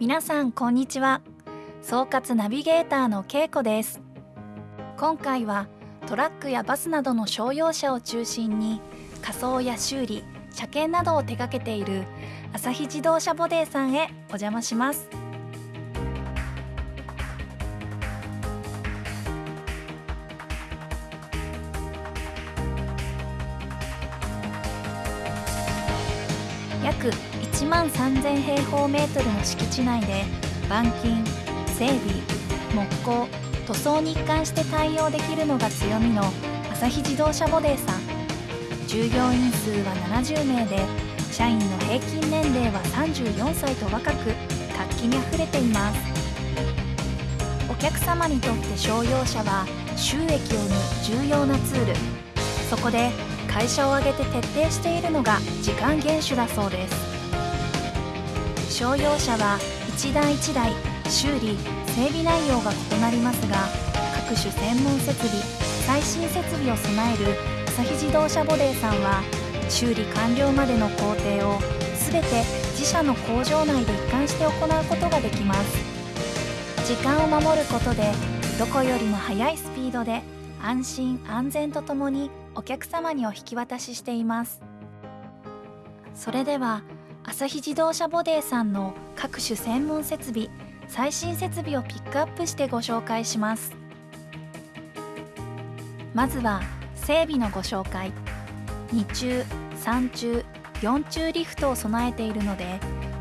皆さんこんにちは。総括ナビゲーターのけいこです。今回はトラックやバスなどの商用車を中心に仮装や修理車検などを手掛けている朝日自動車ボデーさんへお邪魔します。約1万3000平方メートルの敷地内で板金整備木工塗装に一貫して対応できるのが強みの朝日自動車ボデーさん。従業員数は70名で社員の平均年齢は34歳と若く活気にあふれています。お客様にとって商用車は収益を生む重要なツール。そこで会社を挙げて徹底しているのが時間厳守だそうです。商用車は一台一台修理整備内容が異なりますが各種専門設備最新設備を備える朝日自動車ボデーさんは修理完了までの工程を全て自社の工場内で一貫して行うことができます。時間を守ることでどこよりも速いスピードで安心安全とともにお客様にお引き渡ししています。それでは朝日自動車ボデーさんの各種専門設備最新設備をピックアップしてご紹介します。まずは整備のご紹介。2中3中4中リフトを備えているので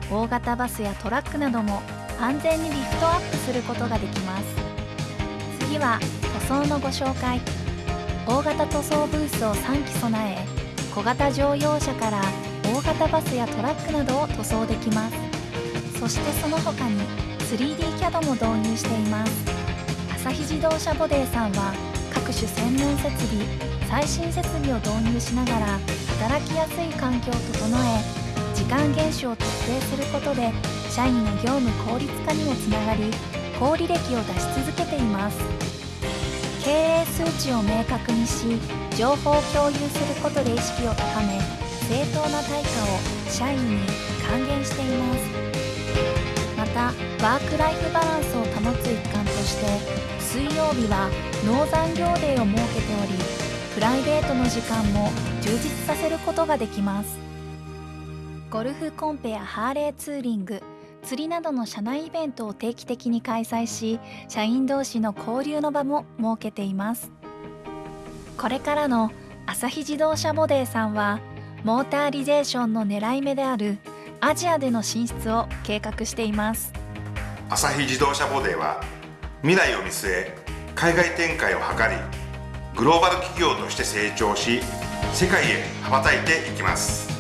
大型バスやトラックなども安全にリフトアップすることができます。次は塗装のご紹介。大型塗装ブースを3機備え小型乗用車から型バスやトラックなどを塗装できます。そしてその他に 3D キャドも導入しています。朝日自動車ボデーさんは各種専門設備最新設備を導入しながら働きやすい環境を整え時間厳守を徹底することで社員の業務効率化にもつながり高履歴を出し続けています。経営数値を明確にし情報を共有することで意識を高め正当な対価を社員に還元しています。またワークライフバランスを保つ一環として水曜日は農残業デーを設けておりプライベートの時間も充実させることができます。ゴルフコンペやハーレーツーリング釣りなどの社内イベントを定期的に開催し社員同士の交流の場も設けています。これからの朝日自動車ボデーさんはモーターリゼーションの狙い目であるアジアでの進出を計画しています。朝日自動車ボディは未来を見据え海外展開を図りグローバル企業として成長し世界へ羽ばたいていきます。